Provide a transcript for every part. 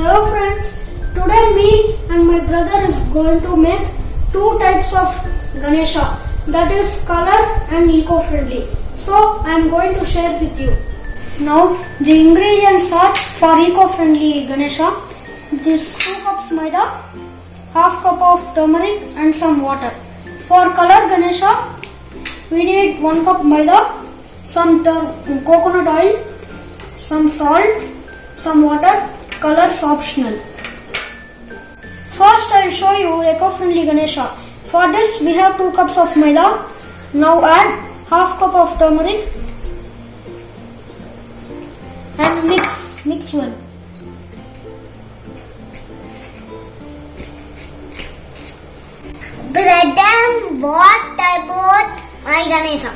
Hello friends, today me and my brother is going to make two types of Ganesha that is color and eco-friendly. So I am going to share with you. Now the ingredients are for eco-friendly Ganesha. This 2 cups maida, half cup of turmeric and some water. For color Ganesha, we need 1 cup maida, some coconut oil, some salt, some water, colors optional. First I will show you eco-friendly Ganesha. For this we have 2 cups of maida. Now add half cup of turmeric and mix, mix well. Brother, what about my Ganesha?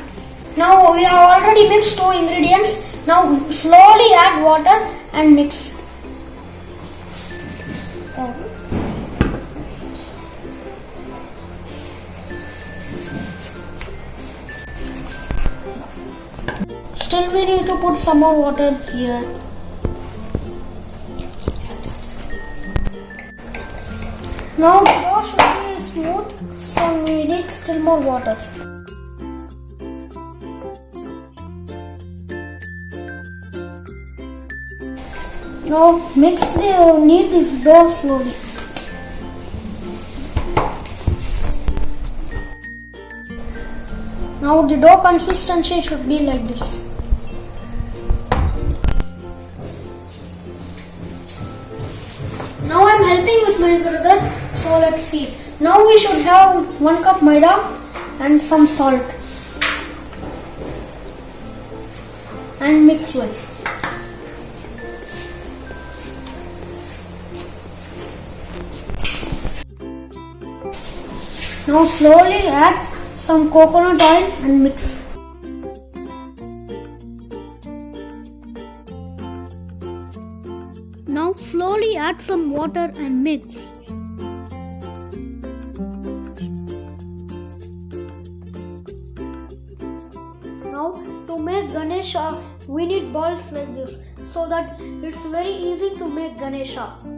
Now we have already mixed two ingredients. Now slowly add water and mix. Still we need to put some more water here. Now dough should be smooth, so we need still more water. Now mix the knead the dough slowly. Now the dough consistency should be like this. Now I'm helping with my brother, so let's see. Now we should have one cup maida and some salt and mix well. Now slowly add some coconut oil and mix. Now slowly add some water and mix. Now to make Ganesha we need balls like this so that it's very easy to make Ganesha.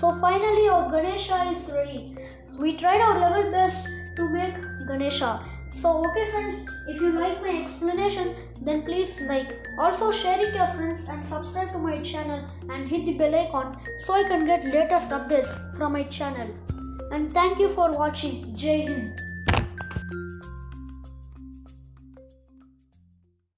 So finally our Ganesha is ready. We tried our level best to make Ganesha. So okay friends, if you like my explanation then please like. Also share it to your friends and subscribe to my channel and hit the bell icon so I can get latest updates from my channel. And thank you for watching. Jai Hind.